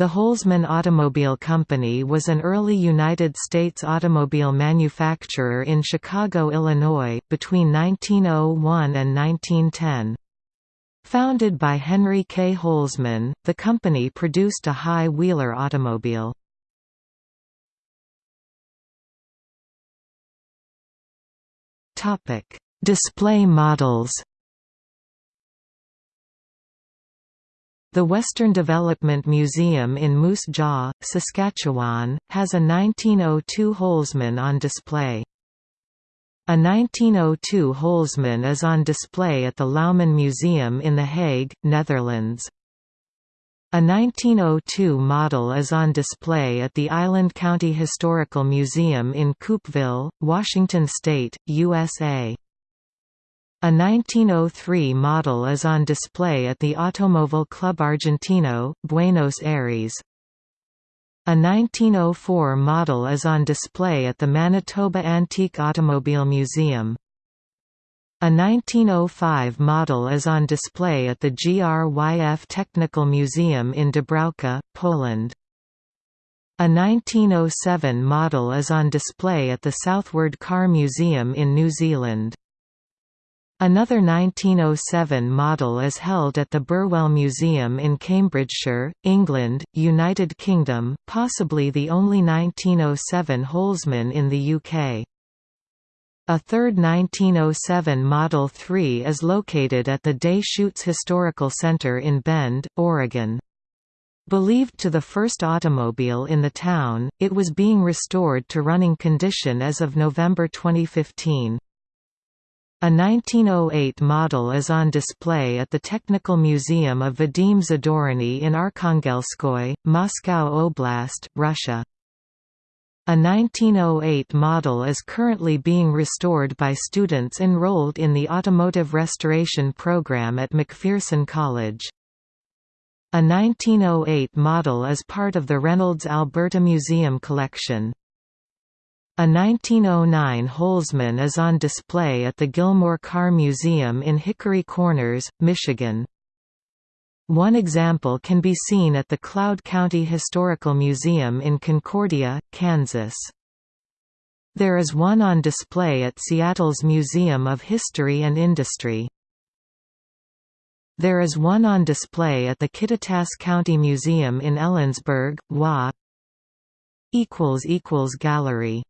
The Holsman Automobile Company was an early United States automobile manufacturer in Chicago, Illinois, between 1901 and 1910. Founded by Henry K. Holsman, the company produced a high-wheeler automobile. Display models The Western Development Museum in Moose Jaw, Saskatchewan, has a 1902 Holsman on display. A 1902 Holsman is on display at the Louwman Museum in The Hague, Netherlands. A 1902 model is on display at the Island County Historical Museum in Coupeville, Washington State, USA. A 1903 model is on display at the Automóvil Club Argentino, Buenos Aires. A 1904 model is on display at the Manitoba Antique Automobile Museum. A 1905 model is on display at the GRYF Technical Museum in Dąbrówka, Poland. A 1907 model is on display at the Southward Car Museum in New Zealand. Another 1907 model is held at the Burwell Museum in Cambridgeshire, England, United Kingdom, possibly the only 1907 Holsman in the UK. A third 1907 Model 3 is located at the Deschutes Historical Center in Bend, Oregon. Believed to the first automobile in the town, it was being restored to running condition as of November 2015. A 1908 model is on display at the Technical Museum of Vadim Zadorny in Arkhangelskoye, Moscow Oblast, Russia. A 1908 model is currently being restored by students enrolled in the Automotive Restoration Program at McPherson College. A 1908 model is part of the Reynolds Alberta Museum collection. A 1909 Holsman is on display at the Gilmore Car Museum in Hickory Corners, Michigan. One example can be seen at the Cloud County Historical Museum in Concordia, Kansas. There is one on display at Seattle's Museum of History and Industry. There is one on display at the Kittitas County Museum in Ellensburg, WA. Gallery